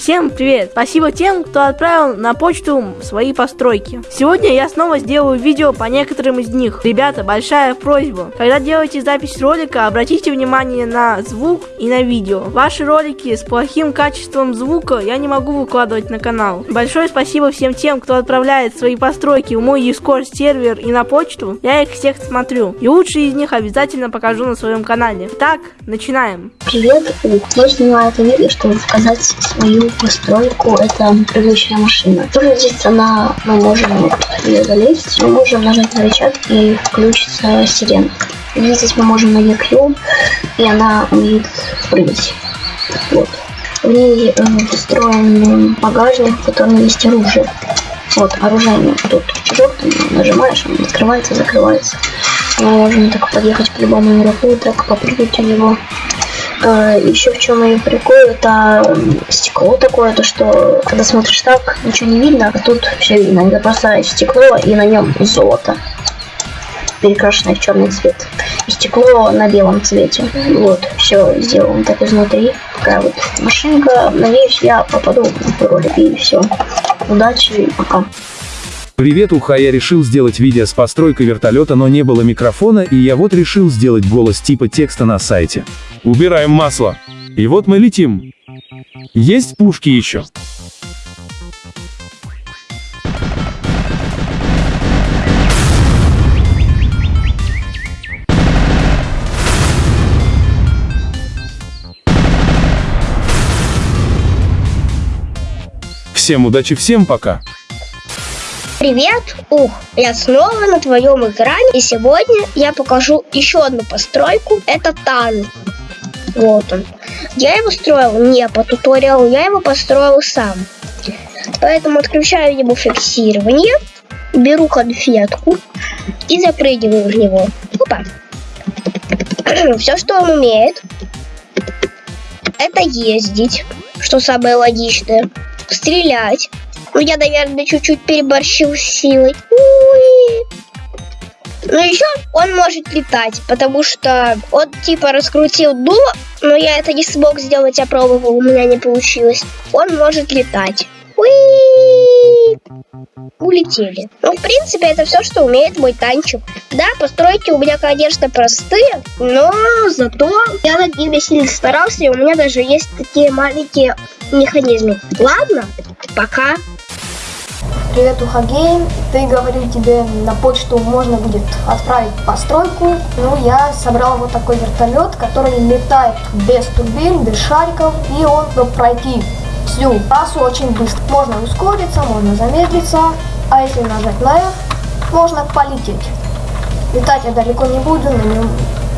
Всем привет! Спасибо тем, кто отправил на почту свои постройки. Сегодня я снова сделаю видео по некоторым из них. Ребята, большая просьба. Когда делаете запись ролика, обратите внимание на звук и на видео. Ваши ролики с плохим качеством звука я не могу выкладывать на канал. Большое спасибо всем тем, кто отправляет свои постройки в мой Discord сервер и на почту. Я их всех смотрю. И лучшие из них обязательно покажу на своем канале. Так, начинаем. Привет, я снимаю это видео, чтобы показать свою постройку это прыгающая машина. Тоже здесь она, мы можем ее залезть, мы можем нажать на рычаг и включится сирена. И здесь мы можем на Q, и она умеет прыгать. Вот. В ней э, встроен багажник, в котором есть оружие. Вот, оружие тут желтым нажимаешь, он открывается, закрывается. Мы можем так подъехать к любому игроку, так попрыгать у него. А, еще в чем ее прикол, это стекло такое, то что когда смотришь так, ничего не видно, а тут все видно. Это просто стекло и на нем золото перекрашенное в черный цвет. И стекло на белом цвете. Вот, все сделано так изнутри. Такая вот машинка. Надеюсь, я попаду в ролик. И все. Удачи и пока. Привет, Уха, я решил сделать видео с постройкой вертолета, но не было микрофона, и я вот решил сделать голос типа текста на сайте. Убираем масло. И вот мы летим. Есть пушки еще. Всем удачи, всем пока. Привет, ух, я снова на твоем экране, и сегодня я покажу еще одну постройку, это танк. Вот он. Я его строил не по туториалу, я его построил сам. Поэтому отключаю ему фиксирование, беру конфетку и запрыгиваю в него. Опа. Все, что он умеет, это ездить, что самое логичное, стрелять, я, наверное, чуть-чуть переборщил силой. Уи. Ну, еще он может летать, потому что он типа раскрутил дуло, но я это не смог сделать, я пробовал, у меня не получилось. Он может летать. Уи! Улетели. Ну, в принципе, это все, что умеет мой танчик. Да, постройки у меня, конечно, простые, но зато я над ними сильно старался, и у меня даже есть такие маленькие механизмы. Ладно, пока. Привет, Ухагейм. Ты говорил тебе на почту можно будет отправить постройку. Ну, я собрал вот такой вертолет, который летает без турбин, без шариков, и он может пройти всю трассу очень быстро. Можно ускориться, можно замедлиться, а если нажать на F, можно полететь. Летать я далеко не буду, на нем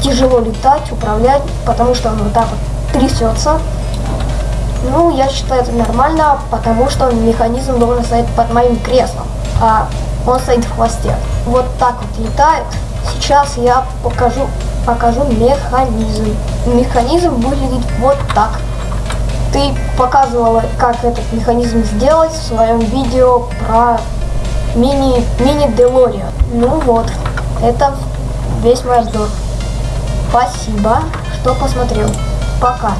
тяжело летать, управлять, потому что он вот так вот трясется. Ну, я считаю это нормально, потому что механизм должен стоять под моим креслом, а он стоит в хвосте. Вот так вот летает. Сейчас я покажу, покажу механизм. Механизм выглядит вот так. Ты показывала, как этот механизм сделать в своем видео про мини, мини Делориан. Ну вот, это весь мой обзор. Спасибо, что посмотрел. Пока.